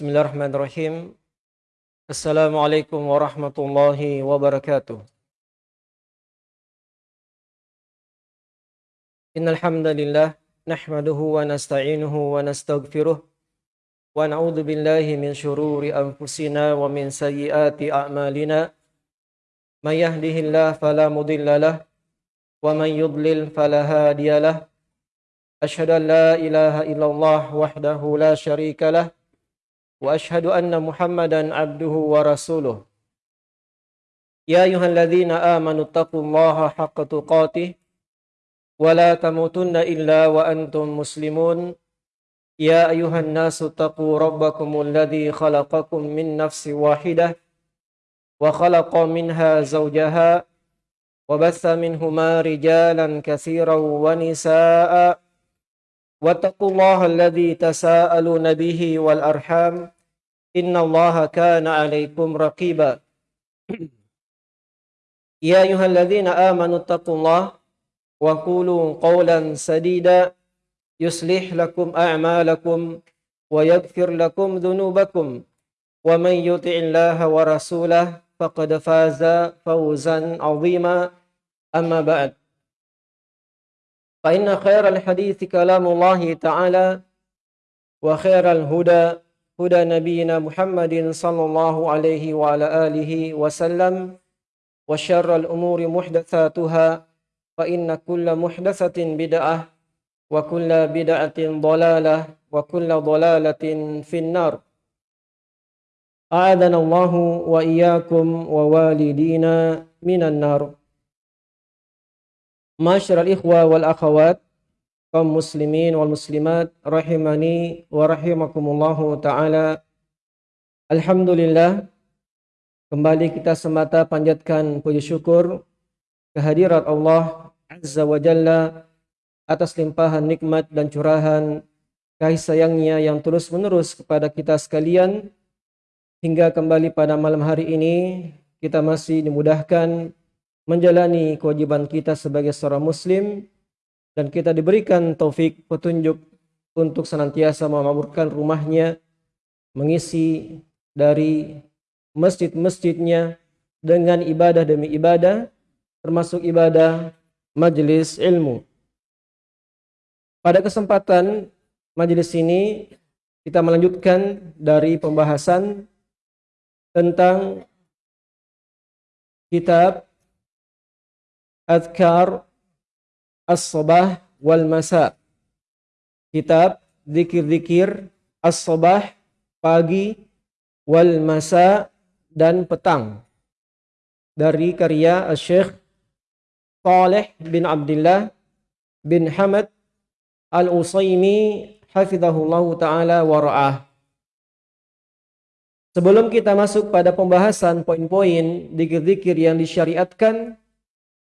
Bismillahirrahmanirrahim. Assalamualaikum warahmatullahi wabarakatuh. Innal hamdalillah nahmaduhu wa nasta'inuhu wa nastaghfiruh wa na'udzu billahi min shururi anfusina wa min sayyiati a'malina. May yahdihillahu fala mudilla lahu wa man yudlil fala hadiya lahu. An la ilaha illallah wahdahu la sharika lahu وأشهد أن محمدا عبده ورسوله يا أيها الذين آمنوا اتقوا الله حق تقاته ولا تموتن إلا وأنتم مسلمون يا أيها الناس اتقوا ربكم الذي خلقكم من نفس واحدة وخلق منها زوجها وبث منهما رجالا كثيرا ونساء واتقوا الله الذي تساءلون به والأرحام إن الله كان عليكم رقيبا. يا أيها الذين آمنوا اتقوا الله وقولوا قولا سديدا يصلح لكم أعمالكم ويغفر لكم ذنوبكم ومن يطع الله ورسوله فقد فاز فوزا عظيما. أما بعد فإن خير الحديث كلام الله تعالى وخير الهدى هدى نبينا محمد صلى الله عليه وعلى آله وسلم وشر الأمور محدثاتها فإن كل محدثة بدعة وكل بدعة ضلالة وكل ضلالة في النار. أعاذنا الله وإياكم ووالدينا من النار. Masyarul ikhwa wal akhawat kaum muslimin wal muslimat rahimani wa rahimakumullahu taala. Alhamdulillah kembali kita semata panjatkan puji syukur kehadirat Allah Azza wa Jalla atas limpahan nikmat dan curahan kasih sayangnya yang terus menerus kepada kita sekalian hingga kembali pada malam hari ini kita masih dimudahkan menjalani kewajiban kita sebagai seorang muslim dan kita diberikan taufik petunjuk untuk senantiasa memakmurkan rumahnya mengisi dari masjid-masjidnya dengan ibadah demi ibadah termasuk ibadah majelis ilmu. Pada kesempatan majelis ini kita melanjutkan dari pembahasan tentang kitab Azkar As-Sabah wal Masa. Kitab zikir-zikir As-Sabah pagi wal Masa dan petang. Dari karya Syekh Saleh bin Abdullah bin Hamad Al-Usaimi hafizahullah taala wa ra'ah. Sebelum kita masuk pada pembahasan poin-poin zikir-zikir yang disyariatkan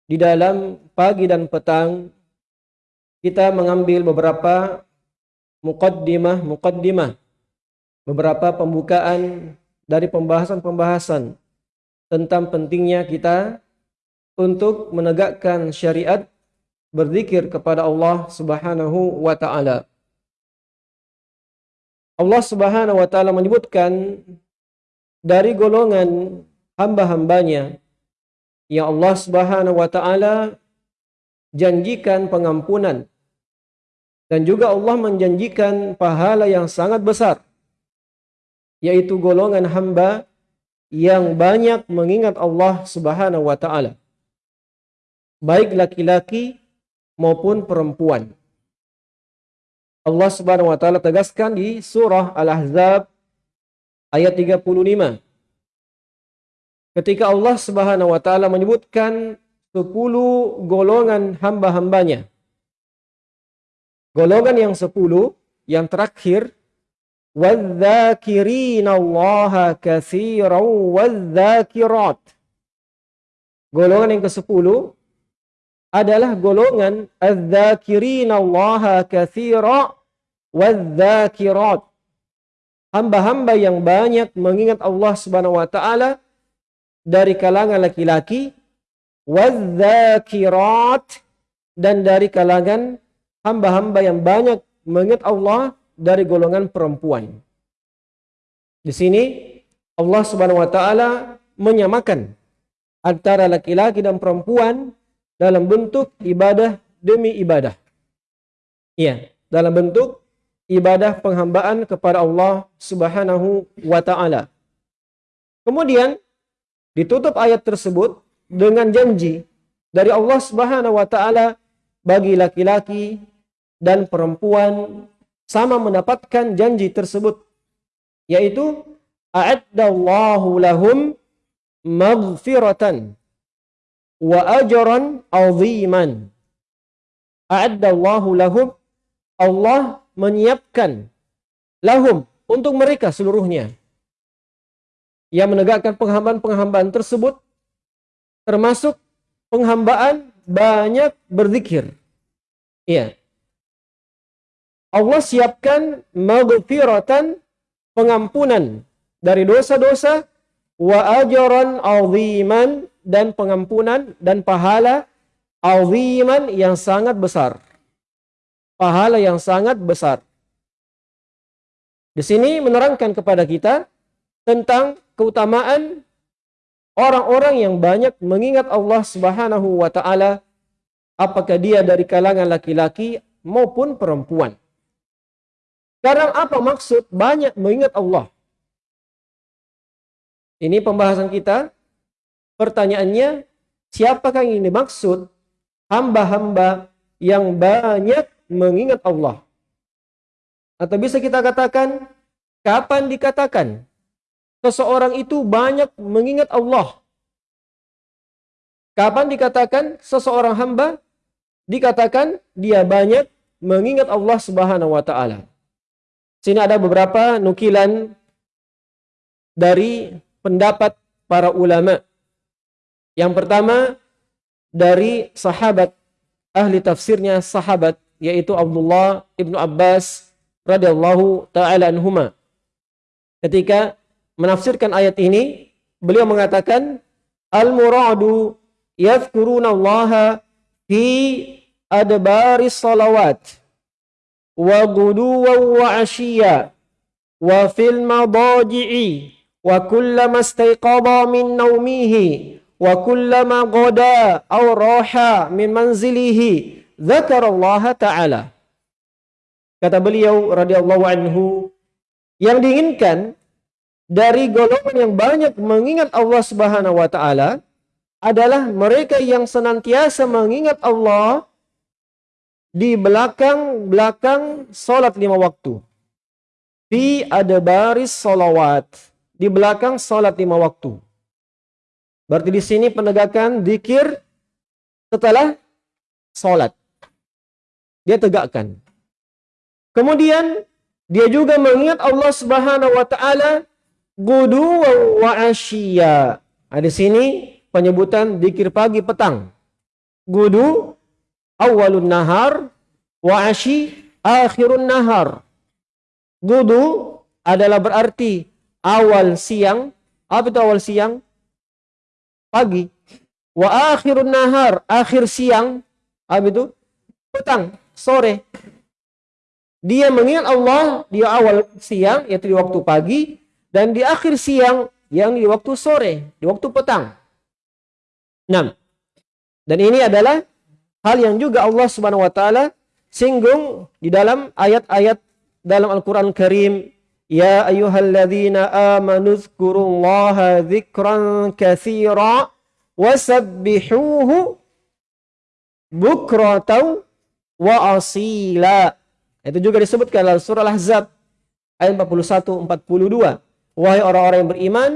di dalam pagi dan petang kita mengambil beberapa mukaddimah mukaddimah beberapa pembukaan dari pembahasan-pembahasan tentang pentingnya kita untuk menegakkan syariat berzikir kepada Allah Subhanahu wa taala. Allah Subhanahu wa taala menyebutkan dari golongan hamba-hambanya yang Allah Subhanahu wa taala janjikan pengampunan. Dan juga Allah menjanjikan pahala yang sangat besar yaitu golongan hamba yang banyak mengingat Allah Subhanahu wa taala. Baik laki-laki maupun perempuan. Allah Subhanahu wa taala tegaskan di surah Al-Ahzab ayat 35 ketika Allah Subhanahu wa taala menyebutkan 10 golongan hamba-hambanya. Golongan yang 10 yang terakhir wadzakirina Allah katsiran wadzakirat. Golongan yang ke-10 adalah golongan adzakirina Allah katsira wadzakirat. Hamba-hamba yang banyak mengingat Allah Subhanahu wa taala dari kalangan laki-laki wadzakirat dan dari kalangan hamba-hamba yang banyak mengingat Allah dari golongan perempuan. Di sini Allah Subhanahu wa taala menyamakan antara laki-laki dan perempuan dalam bentuk ibadah demi ibadah. Iya, dalam bentuk ibadah penghambaan kepada Allah Subhanahu wa taala. Kemudian ditutup ayat tersebut dengan janji dari Allah Subhanahu wa taala bagi laki-laki dan perempuan sama mendapatkan janji tersebut yaitu a'addallahu lahum maghfiratan wa ajran aziman. A'addallahu lahum Allah menyiapkan lahum untuk mereka seluruhnya yang menegakkan penghambaan-penghambaan tersebut termasuk penghambaan banyak berzikir. Iya. Allah siapkan maghfiratan pengampunan dari dosa-dosa wa ajran aziman dan pengampunan dan pahala aziman yang sangat besar. Pahala yang sangat besar. Di sini menerangkan kepada kita tentang keutamaan orang-orang yang banyak mengingat Allah Subhanahu wa taala apakah dia dari kalangan laki-laki maupun perempuan. Sekarang apa maksud banyak mengingat Allah? Ini pembahasan kita. Pertanyaannya, siapakah yang dimaksud hamba-hamba yang banyak mengingat Allah? Atau bisa kita katakan, kapan dikatakan seseorang itu banyak mengingat Allah? Kapan dikatakan seseorang hamba dikatakan dia banyak mengingat Allah Subhanahu wa taala? Sini ada beberapa nukilan dari pendapat para ulama. Yang pertama dari sahabat ahli tafsirnya sahabat yaitu Abdullah ibnu Abbas radhiyallahu taala anhuma. Ketika menafsirkan ayat ini, beliau mengatakan al-muradu yadhkuruna Allah fi adbaris salawat wa guduwa wa ashiya wa fil madaji'i wa kullama istayqadha min nawmihi wa kullama qada aw raha min manzilihi dzakarallaha ta'ala. Kata beliau radhiyallahu anhu yang diinginkan dari golongan yang banyak mengingat Allah Subhanahu wa taala adalah mereka yang senantiasa mengingat Allah di belakang-belakang salat lima waktu. Fi baris salawat di belakang sholat lima waktu. Berarti di sini penegakan dikir setelah sholat. Dia tegakkan. Kemudian dia juga mengingat Allah Subhanahu wa taala gudu wa asyiya. Nah, di sini penyebutan dikir pagi petang. Gudu awalun nahar wa asyi akhirun nahar. Gudu adalah berarti awal siang. Apa itu awal siang? Pagi. Wa akhirun nahar. Akhir siang. Apa itu? Petang. Sore. Dia mengingat Allah di awal siang, yaitu di waktu pagi. Dan di akhir siang, yang di waktu sore. Di waktu petang. 6. Dan ini adalah hal yang juga Allah Subhanahu wa taala singgung di dalam ayat-ayat dalam Al-Qur'an Karim Ya ayyuhalladzina amanu dzkurullaha dzikran katsira wasabbihuhu bukratan wa asila. Itu juga disebutkan dalam surah Al-Ahzab ayat 41 42. Wahai orang-orang yang beriman,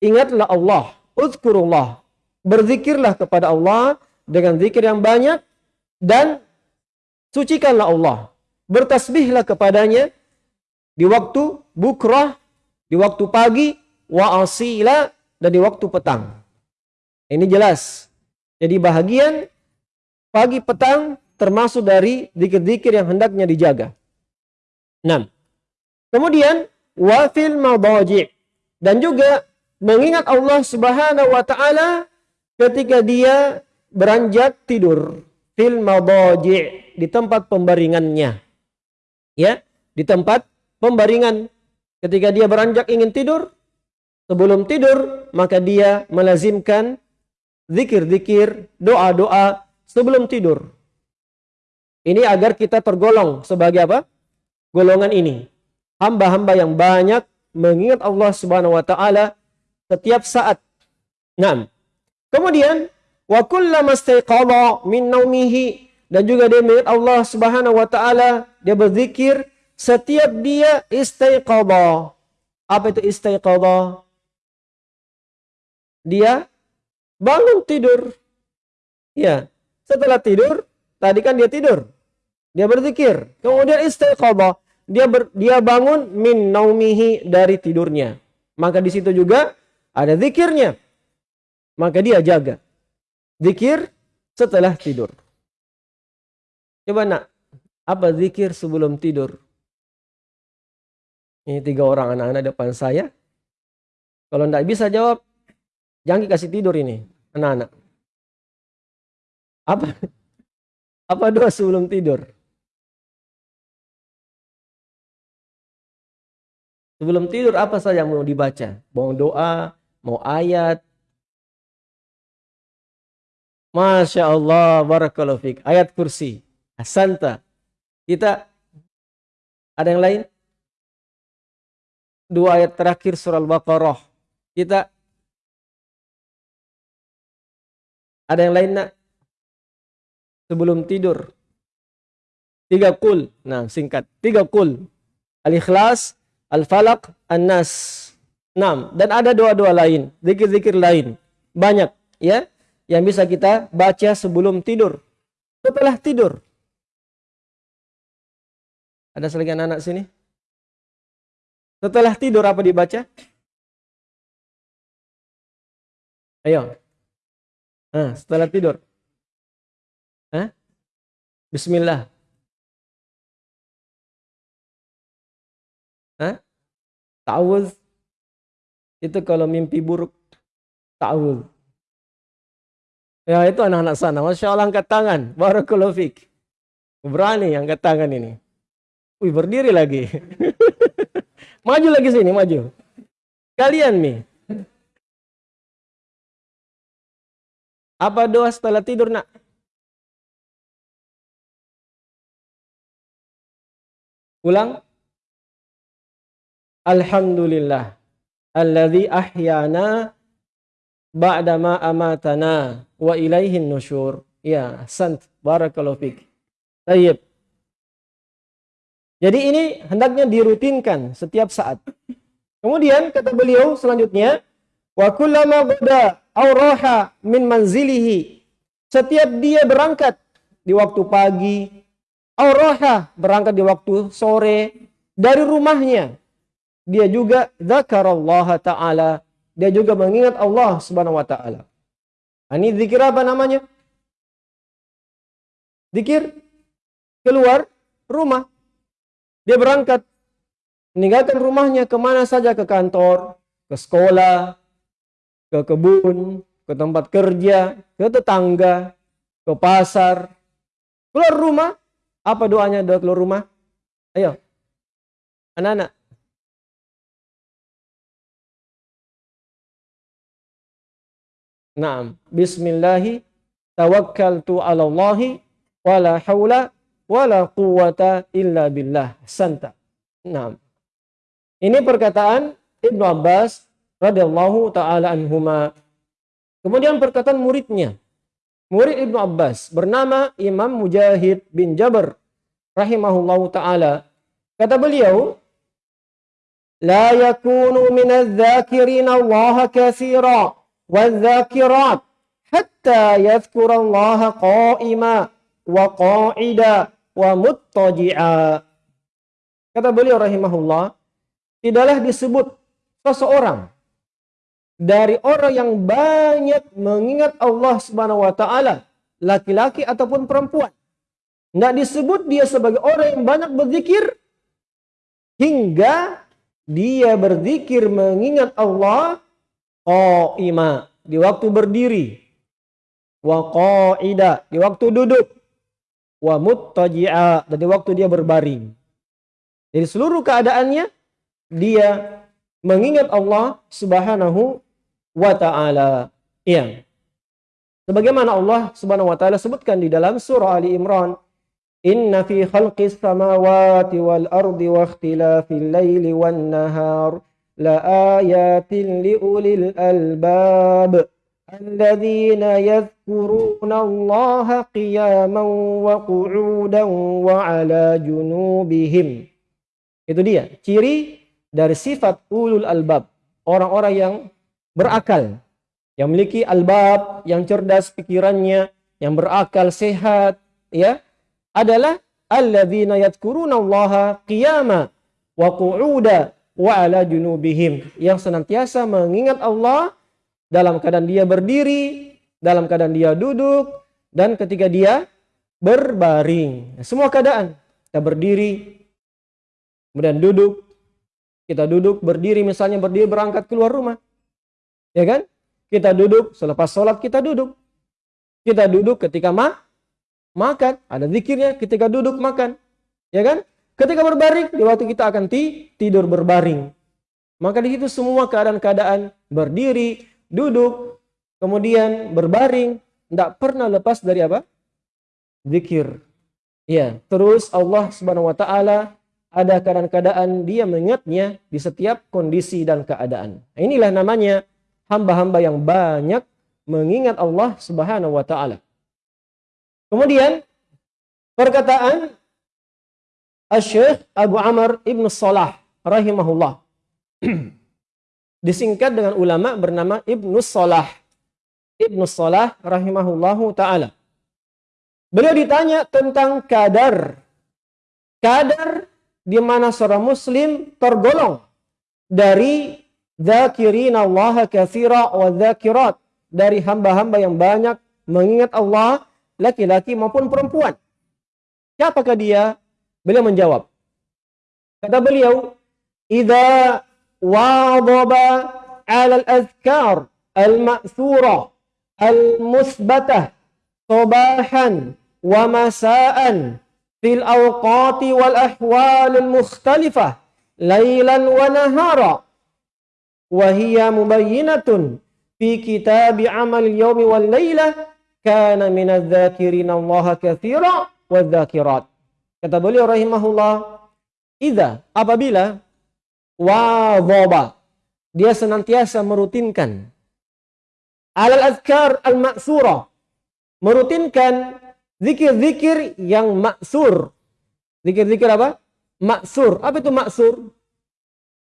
ingatlah Allah, uzkurullah. Berzikirlah kepada Allah dengan zikir yang banyak dan sucikanlah Allah. Bertasbihlah kepadanya di waktu bukrah, di waktu pagi, wa asila, dan di waktu petang. Ini jelas. Jadi bahagian pagi petang termasuk dari dikir-dikir yang hendaknya dijaga. 6. Kemudian wafil madaji' dan juga mengingat Allah Subhanahu wa taala ketika dia beranjak tidur fil di tempat pembaringannya. Ya, di tempat pembaringan. Ketika dia beranjak ingin tidur, sebelum tidur, maka dia melazimkan zikir-zikir, doa-doa sebelum tidur. Ini agar kita tergolong sebagai apa? Golongan ini. Hamba-hamba yang banyak mengingat Allah Subhanahu wa taala setiap saat. Nah, kemudian wa kullama min naumihi dan juga dia mengingat Allah Subhanahu wa taala, dia berzikir setiap dia istiqadah. Apa itu istiqadah? Dia bangun tidur. Ya, setelah tidur, tadi kan dia tidur. Dia berzikir. Kemudian istiqadah. Dia ber, dia bangun min naumihi dari tidurnya. Maka di situ juga ada zikirnya. Maka dia jaga. Zikir setelah tidur. Coba nak, apa zikir sebelum tidur? Ini tiga orang anak-anak depan saya. Kalau tidak bisa jawab, jangan kasih tidur ini, anak-anak. Apa? Apa doa sebelum tidur? Sebelum tidur apa saja mau dibaca? Mau doa, mau ayat. Masya Allah, barakallahu. Ayat kursi. Asanta. Kita ada yang lain? dua ayat terakhir surah Al-Baqarah. Kita ada yang lain nak? Sebelum tidur. Tiga kul. Nah, singkat. Tiga kul. Al-Ikhlas, Al-Falaq, An-Nas. Enam. Dan ada doa-doa lain. Zikir-zikir lain. Banyak. ya Yang bisa kita baca sebelum tidur. Setelah tidur. Ada selagi anak-anak sini? Setelah tidur apa dibaca? Ayo. Nah, setelah tidur. Hah? Bismillah. Hah? Ta'awuz. Itu kalau mimpi buruk. Ta'awuz. Ya itu anak-anak sana. Masya Allah angkat tangan. Barakallahu fiqh. Berani angkat tangan ini. Wih berdiri lagi. Maju lagi sini, maju. Kalian nih. Apa doa setelah tidur, nak? Ulang. Alhamdulillah. Alladhi ahyana ba'dama amatana wa ilaihin nusyur. Ya, sant. Barakallahu fiqh. Tayyib. Jadi ini hendaknya dirutinkan setiap saat. Kemudian kata beliau selanjutnya, wa kullama bada auraha min manzilihi. Setiap dia berangkat di waktu pagi, auraha berangkat di waktu sore dari rumahnya. Dia juga zakarallaha taala, dia juga mengingat Allah Subhanahu wa taala. Ini zikir apa namanya? Zikir keluar rumah dia berangkat meninggalkan rumahnya ke mana saja ke kantor, ke sekolah, ke kebun, ke tempat kerja, ke tetangga, ke pasar. Keluar rumah, apa doanya doa keluar rumah? Ayo, anak-anak. Naam. Bismillahi tawakkaltu ala Allahi haula wa la quwwata illa billah. Santa. Naam. Ini perkataan Ibnu Abbas radhiyallahu taala anhuma. Kemudian perkataan muridnya. Murid Ibnu Abbas bernama Imam Mujahid bin Jabr rahimahullahu taala. Kata beliau, "La yakunu minadh-dhakirin Allah katsiran." والذاكرات حتى يذكر الله قائما وقاعدا wa muttaji'a. Kata beliau rahimahullah, tidaklah disebut seseorang dari orang yang banyak mengingat Allah Subhanahu wa taala, laki-laki ataupun perempuan. Tidak disebut dia sebagai orang yang banyak berzikir hingga dia berzikir mengingat Allah qaima di waktu berdiri wa qaida di waktu duduk wa muttaji'a dan di waktu dia berbaring. Jadi seluruh keadaannya dia mengingat Allah Subhanahu wa taala. Iya. Sebagaimana Allah Subhanahu wa taala sebutkan di dalam surah Ali Imran, "Inna fi khalqis samawati wal ardi wa ikhtilafil laili wan nahar la ayatin li ulil albab." الذين يذكرون الله قياما وقعودا وعلى جنوبهم itu dia ciri dari sifat ulul albab orang-orang yang berakal yang memiliki albab, yang cerdas pikirannya, yang berakal sehat, ya, adalah alladzina yadhkuruna Allah qiyama wa qu'uda wa ala junubihim yang senantiasa mengingat Allah dalam keadaan dia berdiri, dalam keadaan dia duduk dan ketika dia berbaring. Semua keadaan kita berdiri, kemudian duduk, kita duduk, berdiri misalnya berdiri berangkat keluar rumah. Ya kan? Kita duduk, selepas sholat kita duduk. Kita duduk ketika ma makan. Ada zikirnya ketika duduk makan. Ya kan? Ketika berbaring, di waktu kita akan ti tidur berbaring. Maka di situ semua keadaan-keadaan berdiri, duduk, kemudian berbaring, tidak pernah lepas dari apa? Zikir. Ya, terus Allah Subhanahu wa taala ada keadaan-keadaan dia mengingatnya di setiap kondisi dan keadaan. Inilah namanya hamba-hamba yang banyak mengingat Allah Subhanahu wa taala. Kemudian perkataan Asy-Syaikh Abu Amr Ibn Salah rahimahullah disingkat dengan ulama bernama Ibnu Salah. Ibnu Salah rahimahullahu taala. Beliau ditanya tentang kadar. Kadar di mana seorang muslim tergolong dari Zakirin Allah kathira wa zakirat. Dari hamba-hamba yang banyak mengingat Allah, laki-laki maupun perempuan. Siapakah dia? Beliau menjawab. Kata beliau, "Idza wadaba 'ala al-azkar al-ma'thura al-musbatah sabahan wa masa'an fil awqati wal ahwal al-mukhtalifah lailan wa nahara." وهي مبينة في كتاب عمل اليوم والليلة كان من الذاكرين الله كثيرا والذاكرات Kata beliau rahimahullah idza apabila wadhaba dia senantiasa merutinkan alal azkar al maksura merutinkan zikir-zikir yang maksur zikir-zikir apa maksur apa itu maksur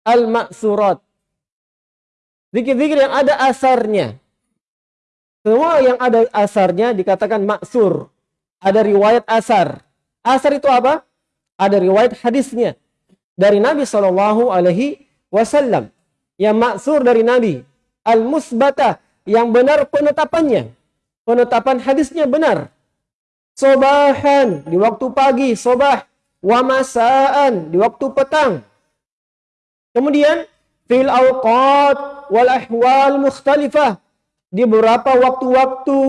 al maksurat Zikir-zikir yang ada asarnya. Semua yang ada asarnya dikatakan maksur. Ada riwayat asar. Asar itu apa? Ada riwayat hadisnya dari Nabi Shallallahu Alaihi Wasallam. Yang maksur dari Nabi. Al musbata yang benar penetapannya. Penetapan hadisnya benar. Sobahan di waktu pagi, sobah. Wamasaan di waktu petang. Kemudian fil awqat wal ahwal mukhtalifah di beberapa waktu-waktu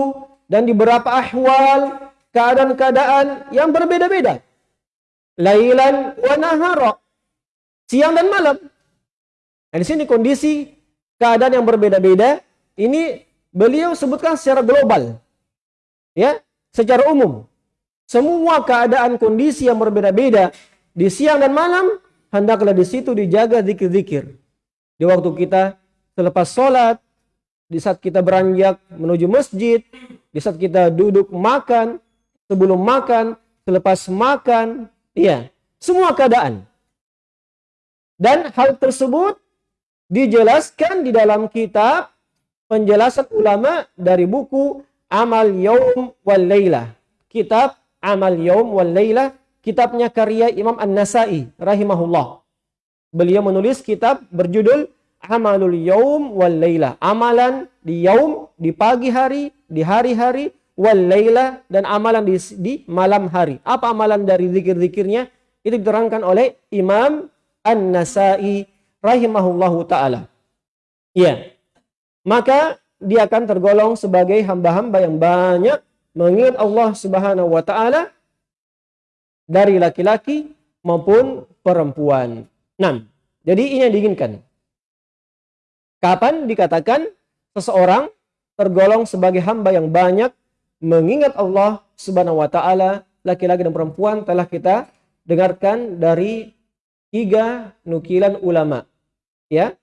dan di beberapa ahwal keadaan-keadaan yang berbeda-beda. Lailan wa nahara. Siang dan malam. Nah, di sini kondisi keadaan yang berbeda-beda ini beliau sebutkan secara global. Ya, secara umum. Semua keadaan kondisi yang berbeda-beda di siang dan malam hendaklah di situ dijaga zikir-zikir di waktu kita selepas sholat, di saat kita beranjak menuju masjid, di saat kita duduk makan, sebelum makan, selepas makan, iya, semua keadaan. Dan hal tersebut dijelaskan di dalam kitab penjelasan ulama dari buku Amal Yaum wal Laylah. Kitab Amal Yaum wal Laylah, kitabnya karya Imam An-Nasai rahimahullah. Beliau menulis kitab berjudul Amalul Yaum wal Laila. Amalan di yaum, di pagi hari, di hari-hari, wal Laila, dan amalan di, di malam hari. Apa amalan dari zikir-zikirnya? Itu diterangkan oleh Imam An-Nasai rahimahullahu ta'ala. Ya. Maka dia akan tergolong sebagai hamba-hamba yang banyak mengingat Allah subhanahu wa ta'ala dari laki-laki maupun perempuan. 6. Jadi ini yang diinginkan. Kapan dikatakan seseorang tergolong sebagai hamba yang banyak mengingat Allah Subhanahu wa taala, laki-laki dan perempuan telah kita dengarkan dari tiga nukilan ulama. Ya.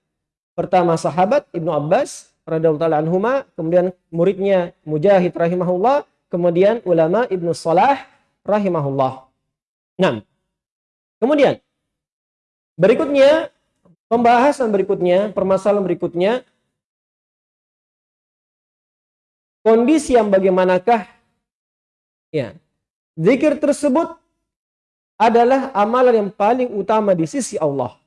Pertama sahabat Ibnu Abbas radhiyallahu taala anhuma, kemudian muridnya Mujahid rahimahullah, kemudian ulama Ibnu Salah rahimahullah. Nah, kemudian berikutnya pembahasan berikutnya, permasalahan berikutnya kondisi yang bagaimanakah ya zikir tersebut adalah amalan yang paling utama di sisi Allah.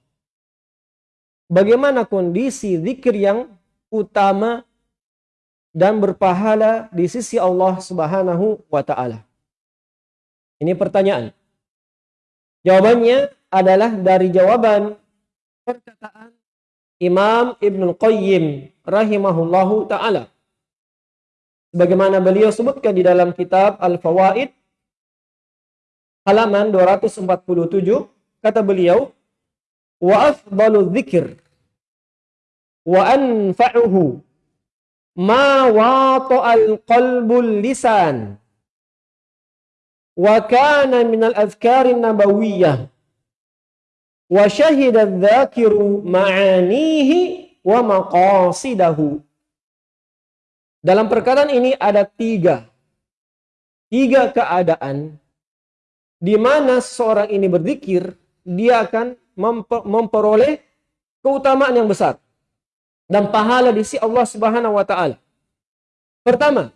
Bagaimana kondisi zikir yang utama dan berpahala di sisi Allah Subhanahu wa taala? Ini pertanyaan. Jawabannya adalah dari jawaban perkataan Imam Ibn Qayyim rahimahullahu taala. Bagaimana beliau sebutkan di dalam kitab Al-Fawaid halaman 247 kata beliau wa afdalu dzikr wa anfa'uhu ma wata'al qalbul lisan wa kana min al azkarin nabawiyyah wa syahida dzakiru ma'anihi wa maqasidahu dalam perkataan ini ada tiga tiga keadaan di mana seorang ini berzikir dia akan memperoleh keutamaan yang besar dan pahala di sisi Allah Subhanahu wa taala. Pertama,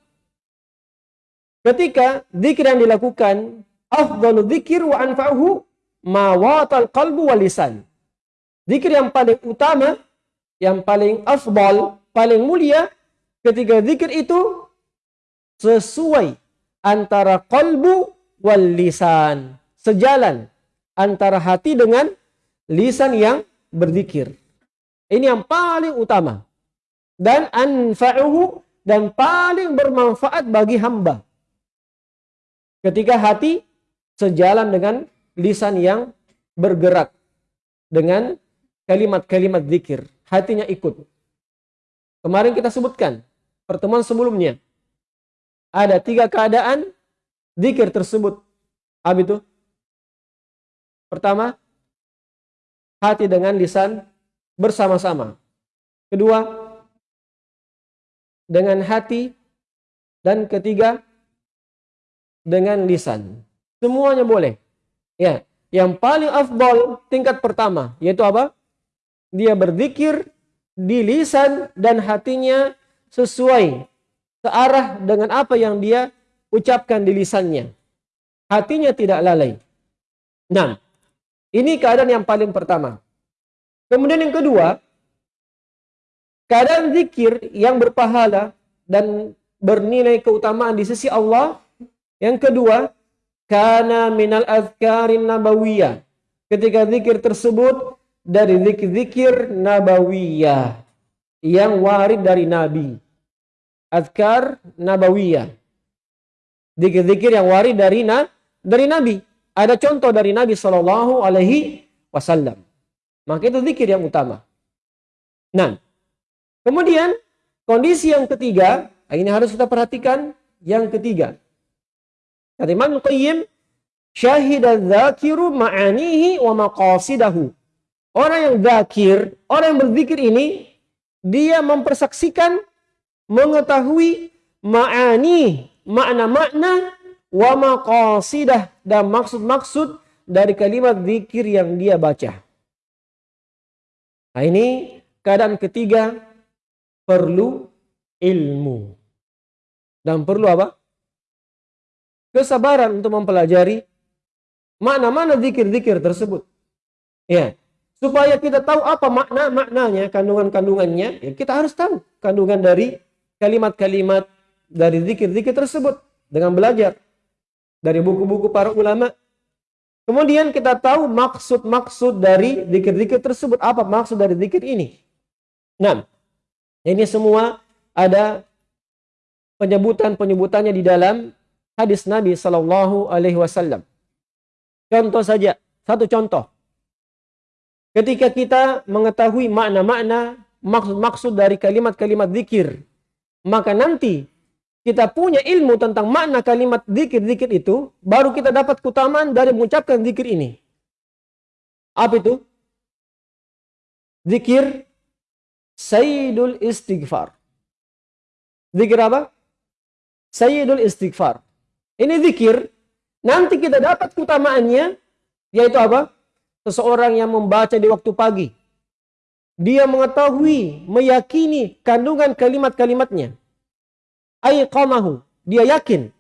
ketika zikir yang dilakukan afdalu zikir wa anfa'uhu ma watal qalbu wal lisan. Zikir yang paling utama, yang paling afdal, paling mulia ketika zikir itu sesuai antara qalbu wal lisan. Sejalan antara hati dengan lisan yang berzikir. Ini yang paling utama. Dan anfa'uhu dan paling bermanfaat bagi hamba. Ketika hati sejalan dengan lisan yang bergerak dengan kalimat-kalimat zikir. Hatinya ikut. Kemarin kita sebutkan pertemuan sebelumnya. Ada tiga keadaan zikir tersebut. Apa itu? Pertama, hati dengan lisan bersama-sama. Kedua, dengan hati. Dan ketiga, dengan lisan. Semuanya boleh. Ya, yang paling afdal tingkat pertama yaitu apa? Dia berzikir di lisan dan hatinya sesuai searah dengan apa yang dia ucapkan di lisannya. Hatinya tidak lalai. Nah, ini keadaan yang paling pertama. Kemudian yang kedua, keadaan zikir yang berpahala dan bernilai keutamaan di sisi Allah. Yang kedua, karena minal azkarin nabawiyah. Ketika zikir tersebut dari zikir-zikir nabawiyah yang warid dari Nabi. Azkar nabawiyah. Zikir-zikir yang warid dari na, dari Nabi. Ada contoh dari Nabi Shallallahu Alaihi Wasallam. Maka itu zikir yang utama. Nah, kemudian kondisi yang ketiga, ini harus kita perhatikan. Yang ketiga, kata Imam Qayyim, syahida dzakiru ma'anihi wa maqasidahu. Orang yang zakir, orang yang berzikir ini, dia mempersaksikan, mengetahui ma'ani, makna-makna wa maqasidah dan maksud-maksud dari kalimat zikir yang dia baca. Nah ini keadaan ketiga perlu ilmu. Dan perlu apa? Kesabaran untuk mempelajari mana-mana zikir-zikir tersebut. Ya, supaya kita tahu apa makna-maknanya, kandungan-kandungannya, ya kita harus tahu kandungan dari kalimat-kalimat dari zikir-zikir tersebut dengan belajar dari buku-buku para ulama. Kemudian kita tahu maksud-maksud dari zikir-zikir tersebut. Apa maksud dari zikir ini? Nah, ini semua ada penyebutan-penyebutannya di dalam hadis Nabi Sallallahu Alaihi Wasallam. Contoh saja, satu contoh. ketika kita mengetahui makna-makna maksud-maksud dari kalimat-kalimat zikir, maka nanti kita punya ilmu tentang makna kalimat zikir-zikir itu, baru kita dapat keutamaan dari mengucapkan zikir ini. Apa itu? Zikir Sayyidul Istighfar. Zikir apa? Sayyidul Istighfar. Ini zikir, nanti kita dapat keutamaannya, yaitu apa? Seseorang yang membaca di waktu pagi. Dia mengetahui, meyakini kandungan kalimat-kalimatnya. Aiqamahu. Dia yakin.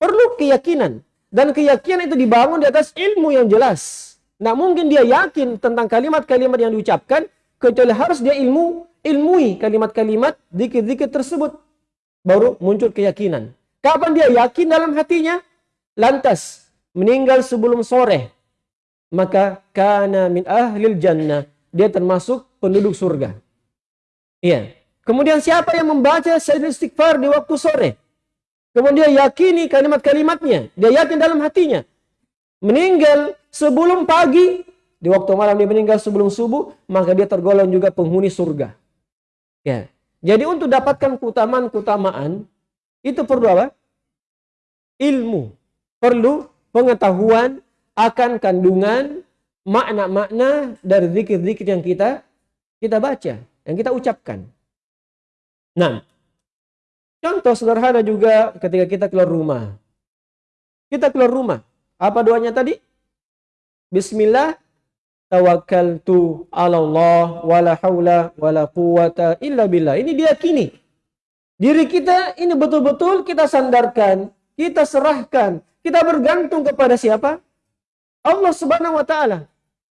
Perlu keyakinan. Dan keyakinan itu dibangun di atas ilmu yang jelas. Nah mungkin dia yakin tentang kalimat-kalimat yang diucapkan, kecuali harus dia ilmu ilmui kalimat-kalimat zikir-zikir tersebut baru muncul keyakinan kapan dia yakin dalam hatinya lantas meninggal sebelum sore maka kana min ahlil jannah dia termasuk penduduk surga iya kemudian siapa yang membaca sayyid istighfar di waktu sore kemudian yakini kalimat-kalimatnya dia yakin dalam hatinya meninggal sebelum pagi di waktu malam dia meninggal sebelum subuh, maka dia tergolong juga penghuni surga. Ya. Jadi untuk dapatkan keutamaan-keutamaan, itu perlu apa? Ilmu. Perlu pengetahuan akan kandungan makna-makna dari zikir-zikir yang kita kita baca, yang kita ucapkan. Nah, contoh sederhana juga ketika kita keluar rumah. Kita keluar rumah. Apa doanya tadi? Bismillah tawakkaltu 'ala Allah wala haula wala quwata illa billah. Ini diyakini. Diri kita ini betul-betul kita sandarkan, kita serahkan, kita bergantung kepada siapa? Allah Subhanahu wa taala.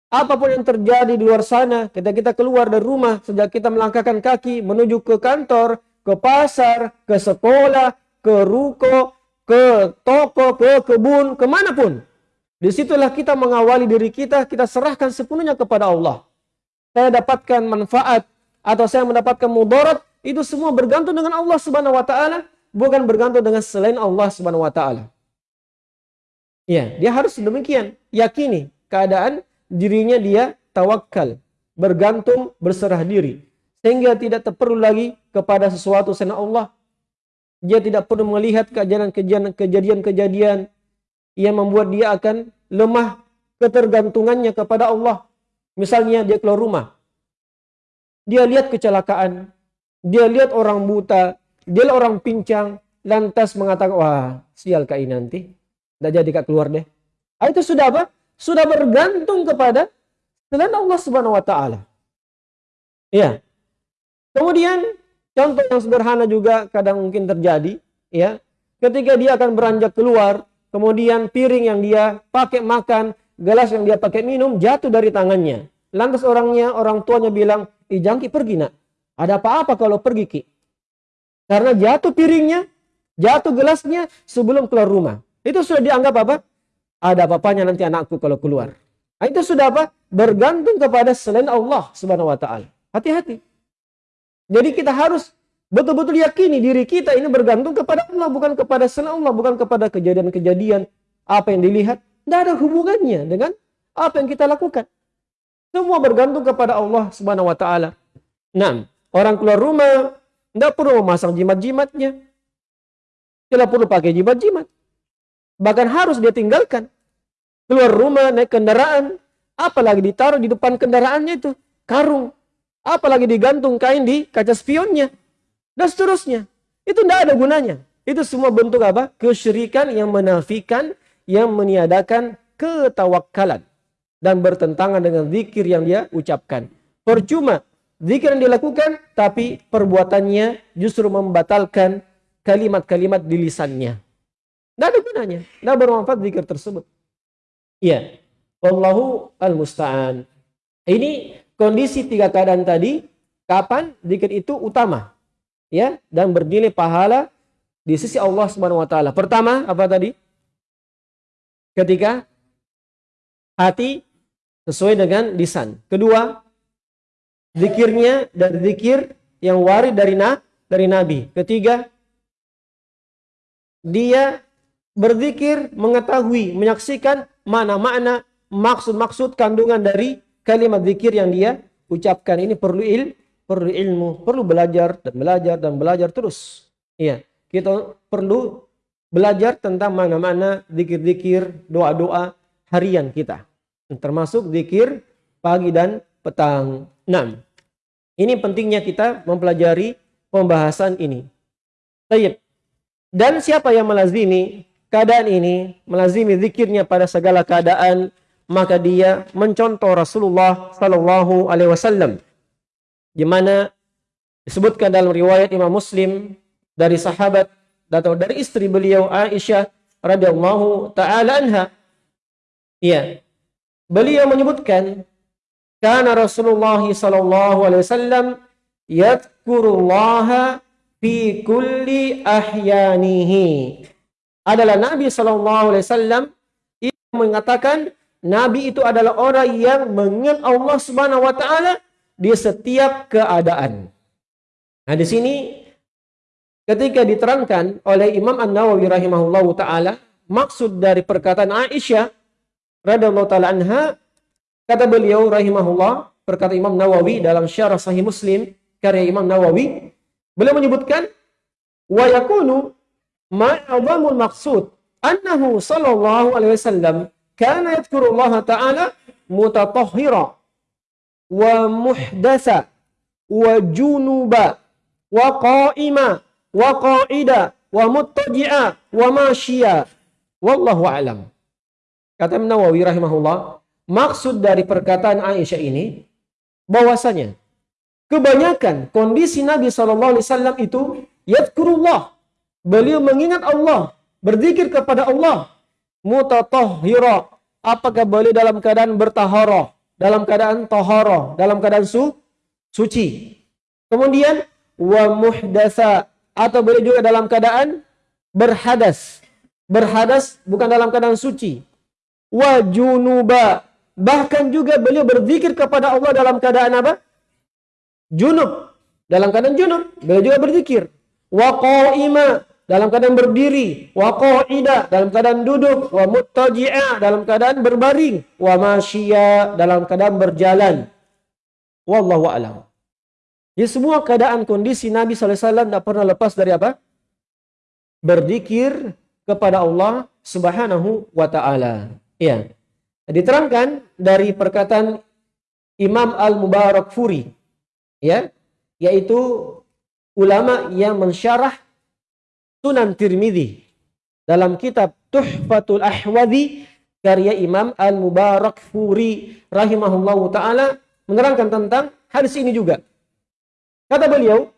Apa pun yang terjadi di luar sana, ketika kita keluar dari rumah, sejak kita melangkahkan kaki menuju ke kantor, ke pasar, ke sekolah, ke ruko, ke toko, ke kebun, ke mana pun. Di situlah kita mengawali diri kita, kita serahkan sepenuhnya kepada Allah. Saya dapatkan manfaat atau saya mendapatkan mudarat, itu semua bergantung dengan Allah Subhanahu wa taala, bukan bergantung dengan selain Allah Subhanahu wa taala. Ya, dia harus demikian, yakini keadaan dirinya dia tawakal, bergantung, berserah diri. Sehingga tidak perlu lagi kepada sesuatu selain Allah. Dia tidak perlu melihat kejadian-kejadian yang membuat dia akan lemah ketergantungannya kepada Allah. Misalnya dia keluar rumah. Dia lihat kecelakaan. Dia lihat orang buta. Dia lihat orang pincang. Lantas mengatakan, wah sial kak ini nanti. Tidak jadi kak keluar deh. Ah, itu sudah apa? Sudah bergantung kepada selain Allah subhanahu wa ta'ala. Ya. Kemudian contoh yang sederhana juga kadang mungkin terjadi. ya Ketika dia akan beranjak keluar kemudian piring yang dia pakai makan, gelas yang dia pakai minum jatuh dari tangannya. Lantas orangnya, orang tuanya bilang, "Ih, jangki pergi nak. Ada apa-apa kalau pergi ki?" Karena jatuh piringnya, jatuh gelasnya sebelum keluar rumah. Itu sudah dianggap apa? Ada apa-apanya nanti anakku kalau keluar. Nah, itu sudah apa? Bergantung kepada selain Allah Subhanahu wa taala. Hati-hati. Jadi kita harus betul-betul yakini diri kita ini bergantung kepada Allah, bukan kepada selain Allah, bukan kepada kejadian-kejadian apa yang dilihat. Tidak ada hubungannya dengan apa yang kita lakukan. Semua bergantung kepada Allah Subhanahu wa taala. Nah, orang keluar rumah tidak perlu memasang jimat-jimatnya. Tidak perlu pakai jimat-jimat. Bahkan harus dia tinggalkan. Keluar rumah, naik kendaraan, apalagi ditaruh di depan kendaraannya itu karung. Apalagi digantung kain di kaca spionnya dan seterusnya. Itu tidak ada gunanya. Itu semua bentuk apa? Kesyirikan yang menafikan, yang meniadakan ketawakalan. Dan bertentangan dengan zikir yang dia ucapkan. Percuma zikir yang dilakukan, tapi perbuatannya justru membatalkan kalimat-kalimat di lisannya. Tidak ada gunanya. Tidak bermanfaat zikir tersebut. Iya. Wallahu al-musta'an. Ini kondisi tiga keadaan tadi. Kapan zikir itu utama ya dan bernilai pahala di sisi Allah Subhanahu wa taala. Pertama, apa tadi? Ketika hati sesuai dengan lisan. Kedua, zikirnya dan zikir yang warid dari na, dari nabi. Ketiga, dia berzikir mengetahui, menyaksikan mana makna maksud-maksud kandungan dari kalimat zikir yang dia ucapkan ini perlu il, perlu ilmu, perlu belajar dan belajar dan belajar terus. Iya, kita perlu belajar tentang mana-mana zikir-zikir, doa-doa harian kita. Termasuk zikir pagi dan petang. 6. Ini pentingnya kita mempelajari pembahasan ini. Tayyip. Dan siapa yang melazimi keadaan ini, melazimi zikirnya pada segala keadaan, maka dia mencontoh Rasulullah sallallahu alaihi wasallam. Di mana disebutkan dalam riwayat Imam Muslim dari sahabat atau dari istri beliau Aisyah radhiyallahu taala anha. Iya. Beliau menyebutkan karena Rasulullah sallallahu alaihi wasallam yadhkurullaha fi kulli ahyanihi. Adalah Nabi sallallahu alaihi yang mengatakan Nabi itu adalah orang yang mengingat Allah Subhanahu wa taala di setiap keadaan. Nah, di sini ketika diterangkan oleh Imam An-Nawawi rahimahullahu taala maksud dari perkataan Aisyah radhiyallahu taala anha kata beliau rahimahullah perkata Imam Nawawi dalam Syarah Sahih Muslim karya Imam Nawawi beliau menyebutkan wa yakunu ma'adhamul maqsud annahu sallallahu alaihi wasallam kana yadhkuru Allah taala mutatahhira wa muhdasa wa junuba wa qa'ima wa qa'ida wa muttaji'a wa masyiya. Wallahu alam. Kata Nawawi rahimahullah maksud dari perkataan Aisyah ini bahwasanya kebanyakan kondisi Nabi sallallahu alaihi wasallam itu yadhkurullah beliau mengingat Allah berzikir kepada Allah mutatahhira apakah beliau dalam keadaan bertaharah dalam keadaan taharah dalam keadaan su suci kemudian wa muhdasa atau boleh juga dalam keadaan berhadas. Berhadas bukan dalam keadaan suci. Wa junuba. Bahkan juga beliau berzikir kepada Allah dalam keadaan apa? Junub. Dalam keadaan junub. Beliau juga berzikir. Wa qa'ima. Dalam keadaan berdiri. Wa qa'ida. Dalam keadaan duduk. Wa muttaji'a. Dalam keadaan berbaring. Wa masyiya. Dalam keadaan berjalan. Wallahu a'lam. Jadi semua keadaan kondisi Nabi SAW tidak pernah lepas dari apa? Berzikir kepada Allah Subhanahu wa taala. Ya. Diterangkan dari perkataan Imam Al-Mubarak Furi ya, yaitu ulama yang mensyarah Sunan Tirmidzi dalam kitab Tuhfatul Ahwadi karya Imam Al-Mubarak Furi rahimahullahu taala menerangkan tentang hadis ini juga. Kata beliau,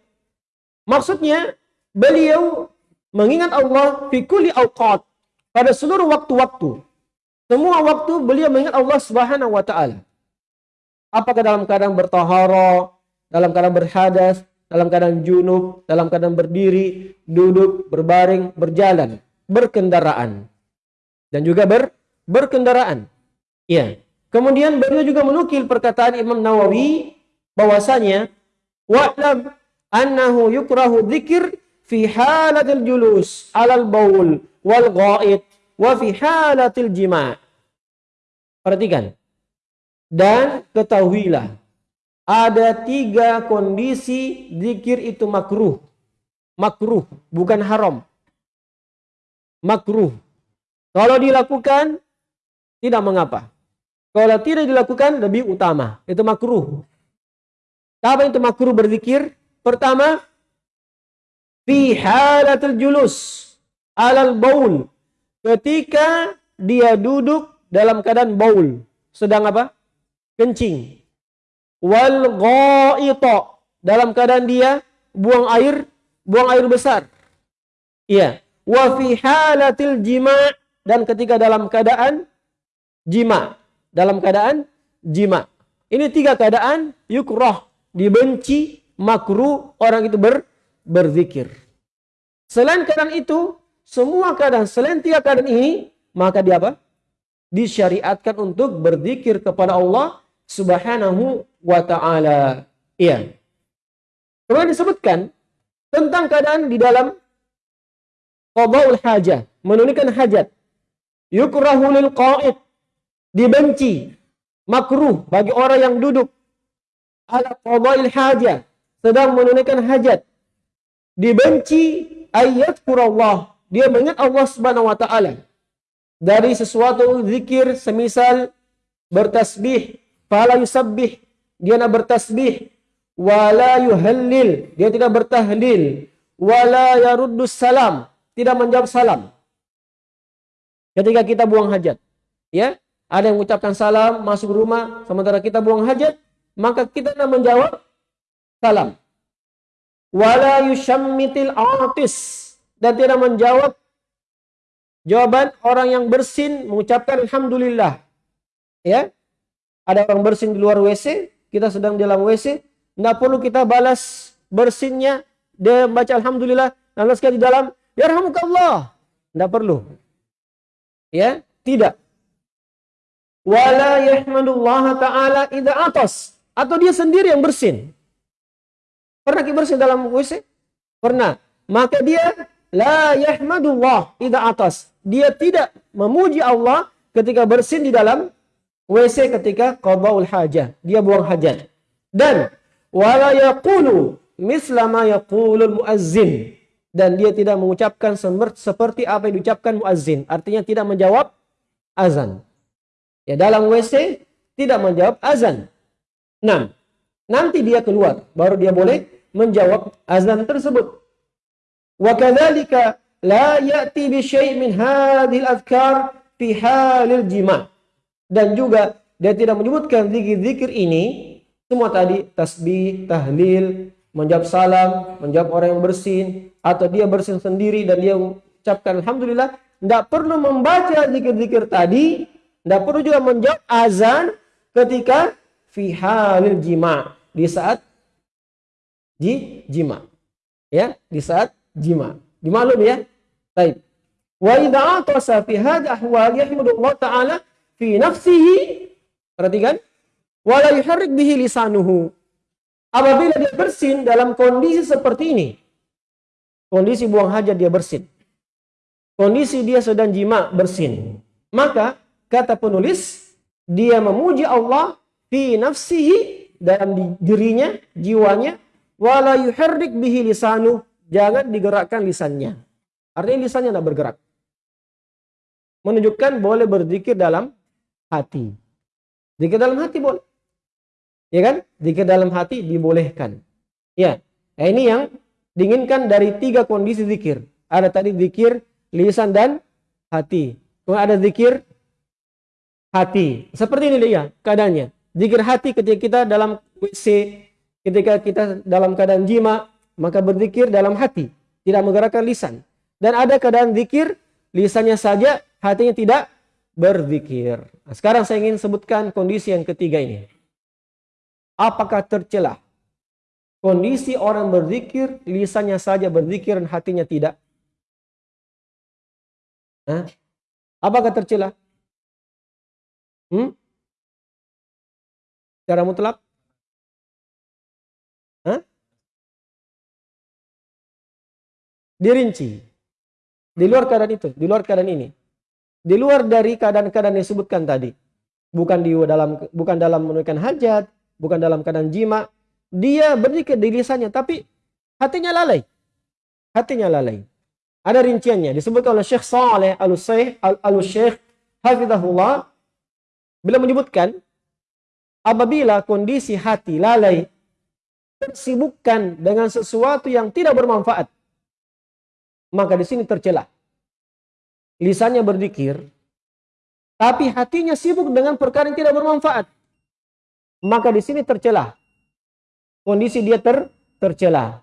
maksudnya beliau mengingat Allah fi kulli awqat pada seluruh waktu-waktu. Semua waktu beliau mengingat Allah Subhanahu wa taala. Apakah dalam keadaan bertahara, dalam keadaan berhadas, dalam keadaan junub, dalam keadaan berdiri, duduk, berbaring, berjalan, berkendaraan. Dan juga ber, berkendaraan. Ya. Kemudian beliau juga menukil perkataan Imam Nawawi bahwasanya wa'lam annahu yukrahu dzikir fi halatil julus alal baul wal ghaid wa fi halatil jima' perhatikan dan ketahuilah ada tiga kondisi zikir itu makruh makruh bukan haram makruh kalau dilakukan tidak mengapa kalau tidak dilakukan lebih utama itu makruh apa itu makruh berzikir? Pertama, fi halatul julus alal baul. Ketika dia duduk dalam keadaan baul. Sedang apa? Kencing. Wal ghaita. Dalam keadaan dia buang air, buang air besar. Iya. Wa fi halatil jima' dan ketika dalam keadaan jima. Dalam keadaan jima. Ini tiga keadaan yukroh dibenci, makruh orang itu ber, berzikir. Selain keadaan itu, semua keadaan selain tiga keadaan ini, maka dia apa? Disyariatkan untuk berzikir kepada Allah Subhanahu wa taala. Iya. Kemudian disebutkan tentang keadaan di dalam qadaul hajah, menunaikan hajat. Yukrahu lil qa'id, dibenci makruh bagi orang yang duduk ala qadail hajah sedang menunaikan hajat dibenci ayat Allah dia mengingat Allah Subhanahu wa taala dari sesuatu zikir semisal bertasbih fala yusabbih dia nak bertasbih. Wala yuhallil. Dia tidak bertahlil. Wala yaruddus salam. Tidak menjawab salam. Ketika kita buang hajat ya ada yang mengucapkan salam masuk rumah sementara kita buang hajat maka kita nak menjawab salam. Wala yushammitil atis dan tidak menjawab jawaban orang yang bersin mengucapkan alhamdulillah. Ya ada orang bersin di luar WC kita sedang dalam WC tidak perlu kita balas bersinnya. Dia baca alhamdulillah lalu sekali di dalam. Ya Allah tidak perlu. Ya? Tidak. Wala yahmadullah taala idza atas. Atau dia sendiri yang bersin. Pernah kita bersin dalam WC pernah. Maka dia la yahmadullah idza atas. Dia tidak memuji Allah ketika bersin di dalam WC ketika qadaul hajah dia buang hajat. Dan wala yaqulu misla ma yaqulul muazzin. Dan dia tidak mengucapkan seperti apa yang diucapkan muazzin. Artinya tidak menjawab azan. Ya dalam WC tidak menjawab azan. Nah nanti dia keluar baru dia boleh menjawab azan tersebut. Wa kadzalika la ya'ti bi syai' min hadhil adhkar fi halil jima' dan juga dia tidak menyebutkan zikir-zikir ini semua tadi tasbih, tahlil, menjawab salam, menjawab orang yang bersin, atau dia bersin sendiri dan dia mengucapkan Alhamdulillah, tidak perlu membaca zikir-zikir tadi, tidak perlu juga menjawab azan ketika fi halil jima, di saat di jima. Ya, di saat jima. Dimaklum ya? Baik. Wa idza atasa fi hadha ahwal yahmudullah taala fi nafsihi. Perhatikan. Wala yuharrik bihi lisanuhu. Apabila dia bersin dalam kondisi seperti ini, kondisi buang hajat dia bersin, kondisi dia sedang jima bersin, maka kata penulis dia memuji Allah fi nafsihi dalam dirinya, jiwanya, wala yuharrik bihi lisanu, jangan digerakkan lisannya. Artinya lisannya tidak bergerak. Menunjukkan boleh berzikir dalam hati. Zikir dalam hati boleh. Ya kan? Zikir dalam hati dibolehkan. Ya. Nah, ini yang diinginkan dari tiga kondisi zikir. Ada tadi zikir lisan dan hati. Kemudian ada zikir hati. Seperti ini dia keadaannya. Zikir hati ketika kita dalam WC, ketika kita dalam keadaan jima, maka berzikir dalam hati, tidak menggerakkan lisan. Dan ada keadaan zikir, lisannya saja, hatinya tidak berzikir. Nah, sekarang saya ingin sebutkan kondisi yang ketiga ini apakah tercela? Kondisi orang berzikir, lisannya saja berzikir dan hatinya tidak. Hah? Apakah tercela? Hmm? Secara mutlak? Hah? Dirinci. Di luar keadaan itu, di luar keadaan ini. Di luar dari keadaan-keadaan yang disebutkan tadi. Bukan di dalam bukan dalam menunaikan hajat, bukan dalam keadaan jima. Dia berzikir di lisannya, tapi hatinya lalai. Hatinya lalai. Ada rinciannya. Disebutkan oleh Syekh Saleh Al-Syekh Al-Syekh Hafizahullah. Bila menyebutkan, apabila kondisi hati lalai, tersibukkan dengan sesuatu yang tidak bermanfaat, maka di sini tercela. Lisannya berzikir, tapi hatinya sibuk dengan perkara yang tidak bermanfaat maka di sini tercela. Kondisi dia ter tercela.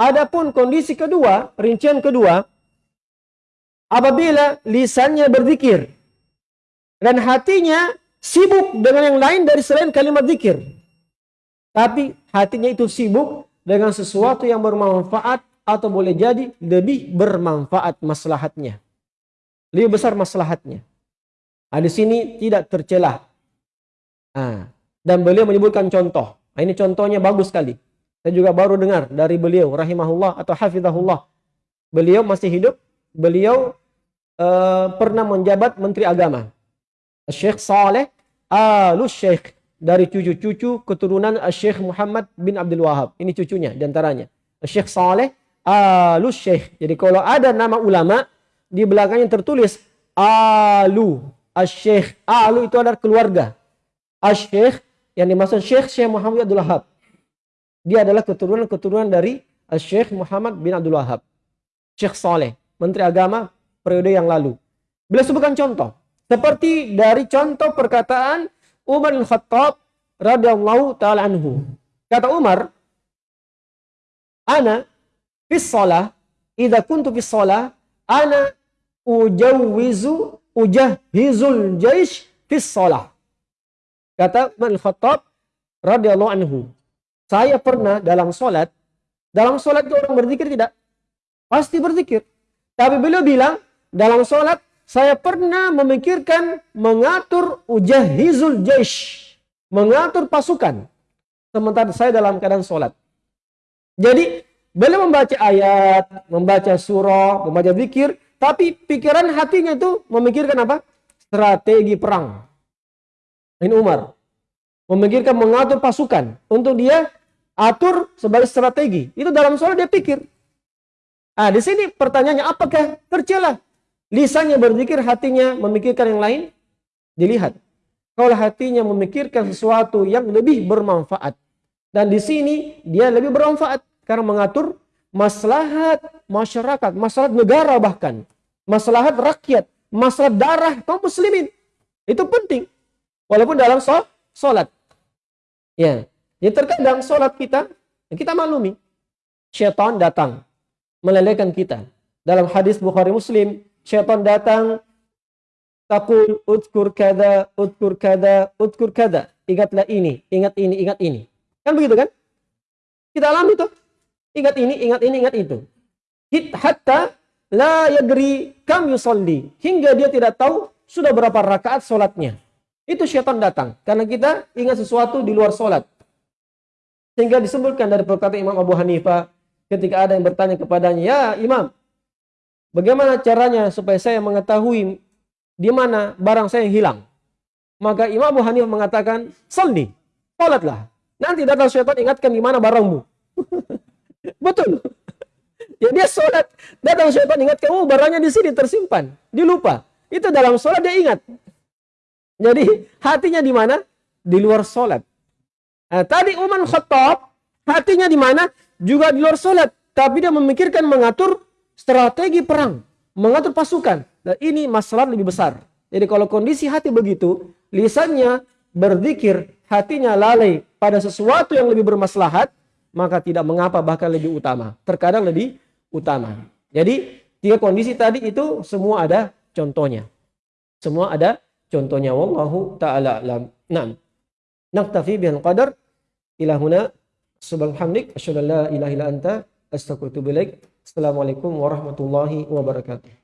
Adapun kondisi kedua, rincian kedua, apabila lisannya berzikir dan hatinya sibuk dengan yang lain dari selain kalimat zikir. Tapi hatinya itu sibuk dengan sesuatu yang bermanfaat atau boleh jadi lebih bermanfaat maslahatnya. Lebih besar maslahatnya. Nah, sini tidak tercelah. Nah, dan beliau menyebutkan contoh. Nah, ini contohnya bagus sekali. Saya juga baru dengar dari beliau rahimahullah atau hafizahullah. Beliau masih hidup, beliau uh, pernah menjabat menteri agama. Syekh Saleh alus syekh dari cucu-cucu keturunan Syekh Muhammad bin Abdul Wahab. Ini cucunya di antaranya. Syekh Saleh alus syekh. Jadi kalau ada nama ulama di belakangnya tertulis alu asyikh. Alu itu adalah keluarga. Asyikh yang dimaksud Syekh Syekh Muhammad Abdul Wahab. Dia adalah keturunan-keturunan dari Syekh Muhammad bin Abdul Wahab. Syekh Saleh, Menteri Agama periode yang lalu. Beliau sebutkan contoh. Seperti dari contoh perkataan Umar bin Khattab radhiyallahu taala anhu. Kata Umar, "Ana fis shalah, idza kuntu fis shalah, ana ujawwizu ujahhizul jaish fis shalah." Kata bin Khattab radhiyallahu anhu, "Saya pernah dalam salat, dalam salat itu orang berzikir tidak? Pasti berzikir. Tapi beliau bilang, dalam salat saya pernah memikirkan mengatur ujahizul jaish. Mengatur pasukan. Sementara saya dalam keadaan sholat. Jadi, beliau membaca ayat, membaca surah, membaca zikir. Tapi pikiran hatinya itu memikirkan apa? Strategi perang. Ini Umar. Memikirkan mengatur pasukan. Untuk dia atur sebagai strategi. Itu dalam sholat dia pikir. Nah, di sini pertanyaannya apakah tercela Lisannya berzikir, hatinya memikirkan yang lain. Dilihat. Kalau hatinya memikirkan sesuatu yang lebih bermanfaat. Dan di sini dia lebih bermanfaat. Karena mengatur maslahat masyarakat, maslahat negara bahkan. Maslahat rakyat, maslahat darah kaum muslimin. Itu penting. Walaupun dalam sholat. Ya. Ya terkadang sholat kita, kita maklumi. Syaitan datang. Melelehkan kita. Dalam hadis Bukhari Muslim, syaitan datang takul utkur kada utkur kada utkur kada ingatlah ini ingat ini ingat ini kan begitu kan kita alami tuh ingat ini ingat ini ingat itu hatta la yadri kam yusalli hingga dia tidak tahu sudah berapa rakaat solatnya itu syaitan datang karena kita ingat sesuatu di luar solat sehingga disebutkan dari perkataan Imam Abu Hanifah ketika ada yang bertanya kepadanya ya Imam Bagaimana caranya supaya saya mengetahui di mana barang saya yang hilang? Maka Imam Abu Hanifah mengatakan, salli, salatlah. Nanti datang syaitan ingatkan di mana barangmu. Betul. Ya dia sholat, datang syaitan ingatkan, oh barangnya di sini tersimpan, dilupa. Itu dalam sholat dia ingat. Jadi hatinya di mana? Di luar sholat. Nah, tadi Umar Khattab, hatinya di mana? Juga di luar sholat. Tapi dia memikirkan mengatur strategi perang, mengatur pasukan. Dan ini masalah lebih besar. Jadi kalau kondisi hati begitu, lisannya berzikir, hatinya lalai pada sesuatu yang lebih bermaslahat, maka tidak mengapa bahkan lebih utama. Terkadang lebih utama. Jadi tiga kondisi tadi itu semua ada contohnya. Semua ada contohnya. Wallahu ta'ala alam. Nah, naktafi bihal qadar ilahuna subhanallah asyhadu an la anta astaghfiruka Assalamualaikum warahmatullahi wabarakatuh.